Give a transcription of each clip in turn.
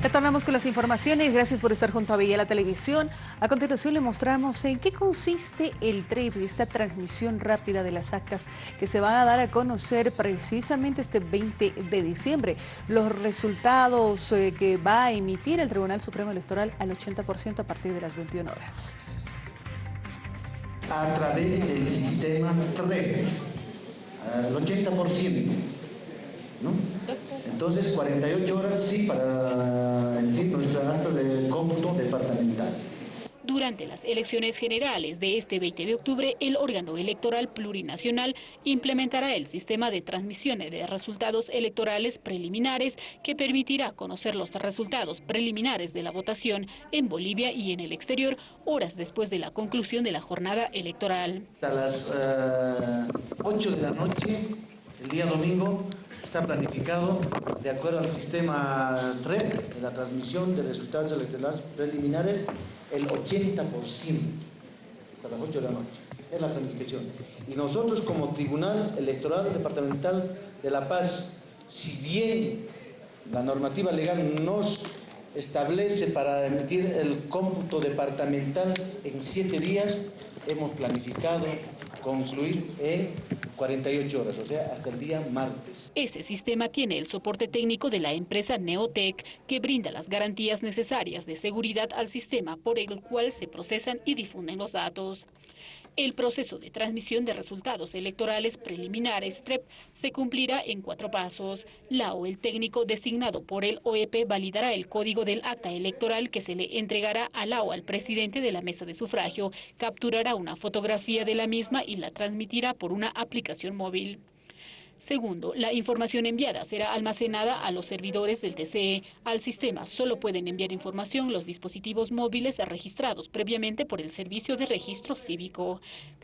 Retornamos con las informaciones. Gracias por estar junto a Villa la Televisión. A continuación le mostramos en qué consiste el TREP, esta transmisión rápida de las actas que se van a dar a conocer precisamente este 20 de diciembre. Los resultados eh, que va a emitir el Tribunal Supremo Electoral al 80% a partir de las 21 horas. A través del sistema TREP, al 80%. ¿no? Entonces, 48 horas sí para el tiempo de cómputo departamental. Durante las elecciones generales de este 20 de octubre, el órgano electoral plurinacional implementará el sistema de transmisión de resultados electorales preliminares que permitirá conocer los resultados preliminares de la votación en Bolivia y en el exterior horas después de la conclusión de la jornada electoral. A las 8 eh, de la noche, el día domingo, está planificado de acuerdo al sistema TREP, de la transmisión de resultados electorales preliminares, el 80% hasta las 8 de la noche. Es la planificación. Y nosotros como Tribunal Electoral Departamental de La Paz, si bien la normativa legal nos establece para emitir el cómputo departamental en siete días, hemos planificado concluir en 48 horas, o sea, hasta el día martes. Ese sistema tiene el soporte técnico de la empresa Neotec, que brinda las garantías necesarias de seguridad al sistema por el cual se procesan y difunden los datos. El proceso de transmisión de resultados electorales preliminares TREP se cumplirá en cuatro pasos. La o el técnico designado por el OEP validará el código del acta electoral que se le entregará a la o al presidente de la mesa de sufragio, capturará una fotografía de la misma y la transmitirá por una aplicación móvil. Segundo, la información enviada será almacenada a los servidores del TCE. Al sistema solo pueden enviar información los dispositivos móviles registrados previamente por el Servicio de Registro Cívico.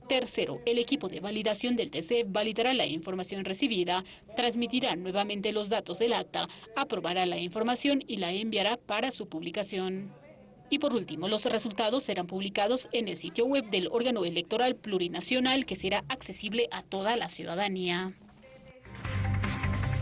Tercero, el equipo de validación del TCE validará la información recibida, transmitirá nuevamente los datos del acta, aprobará la información y la enviará para su publicación. Y por último, los resultados serán publicados en el sitio web del órgano electoral plurinacional que será accesible a toda la ciudadanía.